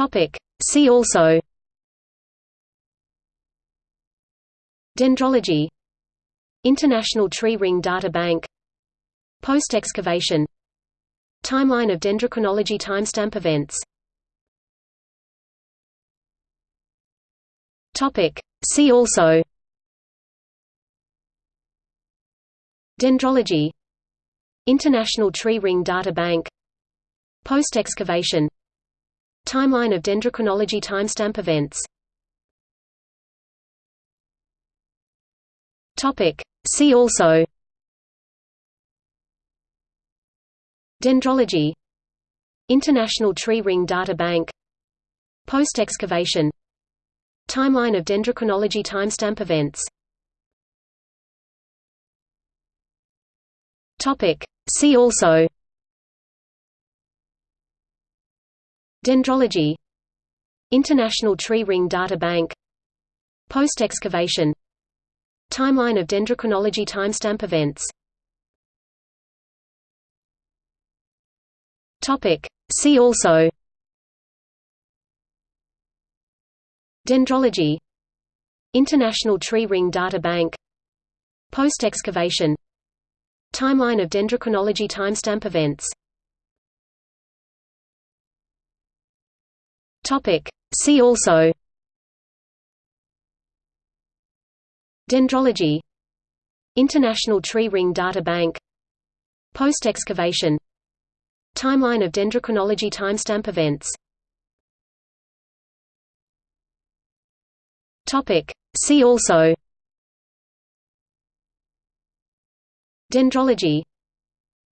Topic. See also. Dendrology. International Tree Ring Data Bank. Post-excavation Timeline of dendrochronology timestamp events. Topic. See also. Dendrology. International Tree Ring Data Bank. Post-excavation Timeline of dendrochronology timestamp events. Topic. See also. Dendrology. International Tree Ring Data Bank. Post-excavation Timeline of dendrochronology timestamp events. Topic. See also Dendrology. International Tree Ring Data Bank. Post-excavation. Timeline of dendrochronology timestamp events. See also. Dendrology. International Tree Ring Data Bank. Post-excavation. Timeline of dendrochronology timestamp events Topic. See also. Dendrology. International Tree Ring Data Bank. Post-excavation Timeline of dendrochronology timestamp events. Topic. See also. Dendrology.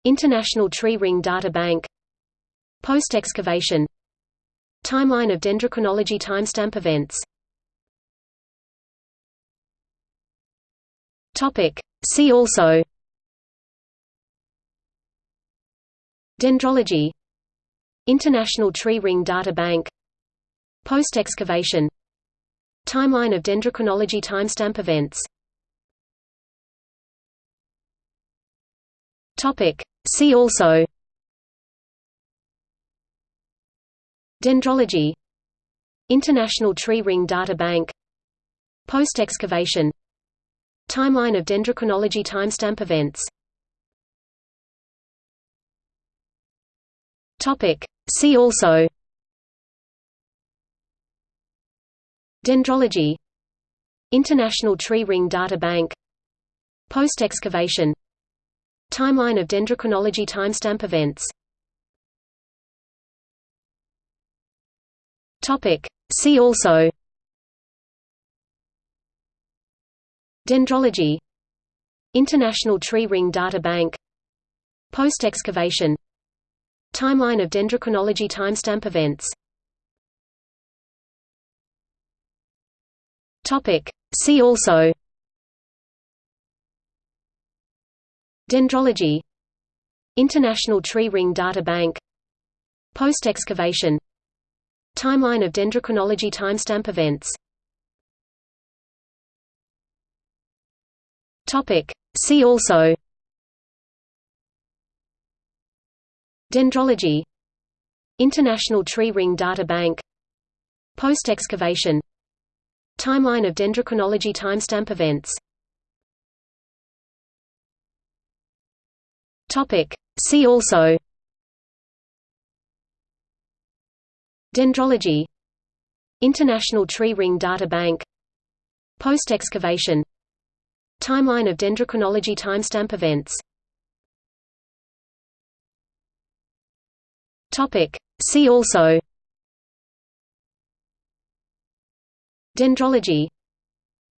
International Tree Ring Data Bank. Post-excavation Timeline of dendrochronology timestamp events. See also. Dendrology. International Tree Ring Data Bank. Post-excavation. Timeline of dendrochronology timestamp events. See also Dendrology. International Tree Ring Data Bank. Post-excavation. Timeline of dendrochronology timestamp events. See also. Dendrology. International Tree Ring Data Bank. Post-excavation. Timeline of dendrochronology timestamp events Topic. See also. Dendrology. International Tree Ring Data Bank. Post-excavation Timeline of dendrochronology timestamp events. Topic. See also. Dendrology. International Tree Ring Data Bank. Post-excavation Timeline of dendrochronology timestamp events. See also. Dendrology. International Tree Ring Data Bank. Post-excavation Timeline of dendrochronology timestamp events. See also Dendrology. International Tree Ring Data Bank. Post-excavation. Timeline of dendrochronology timestamp events. See also. Dendrology.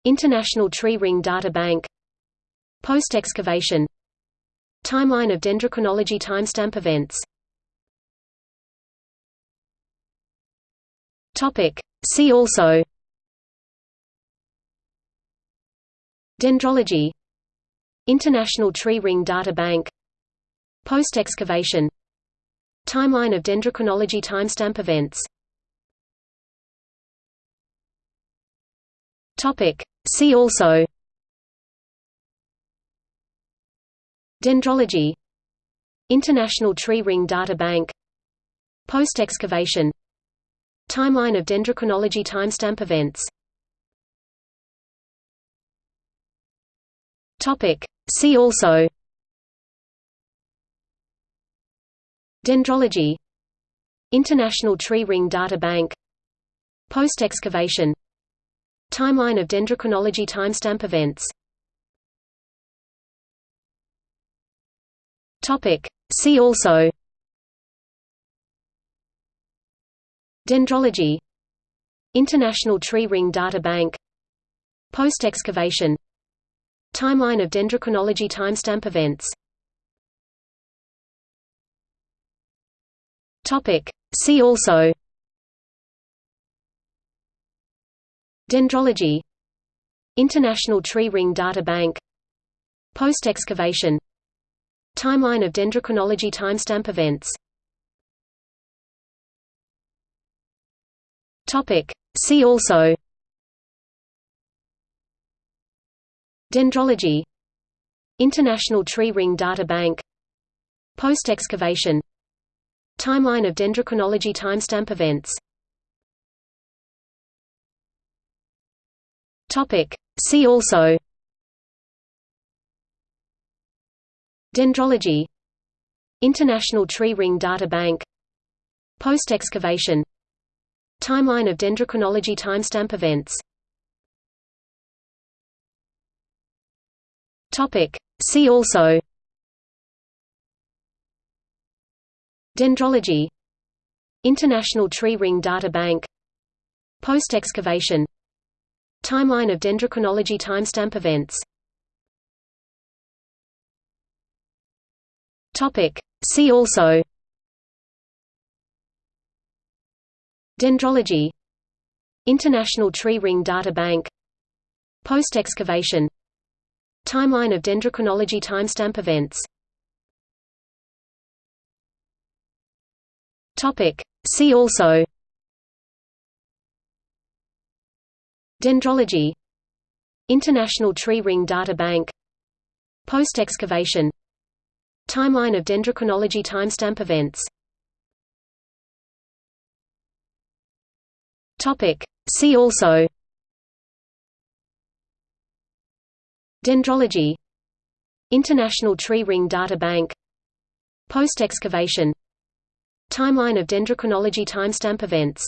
International Tree Ring Data Bank. Post-excavation. Timeline of dendrochronology timestamp events Topic. See also. Dendrology. International Tree Ring Data Bank. Post-excavation Timeline of dendrochronology timestamp events. Topic. See also. Dendrology. International Tree Ring Data Bank. Post-excavation Timeline of dendrochronology timestamp events. Topic. See also. Dendrology. International Tree Ring Data Bank. Post-excavation Timeline of dendrochronology timestamp events. Topic. See also Dendrology. International Tree Ring Data Bank. Post-excavation. Timeline of dendrochronology timestamp events. See also. Dendrology. International Tree Ring Data Bank. Post-excavation. Timeline of dendrochronology timestamp events Topic. See also. Dendrology. International Tree Ring Data Bank. Post-excavation. Timeline of dendrochronology timestamp events. Topic. See also. Dendrology. International Tree Ring Data Bank. Post-excavation Timeline of dendrochronology timestamp events. Topic. See also. Dendrology. International Tree Ring Data Bank. Post-excavation Timeline of dendrochronology timestamp events. Topic. See also Dendrology. International Tree Ring Data Bank. Post-excavation. Timeline of dendrochronology timestamp events. See also. Dendrology. International Tree Ring Data Bank. Post-excavation. Timeline of dendrochronology timestamp events Topic. See also. Dendrology. International Tree Ring Data Bank. Post-excavation. Timeline of dendrochronology timestamp events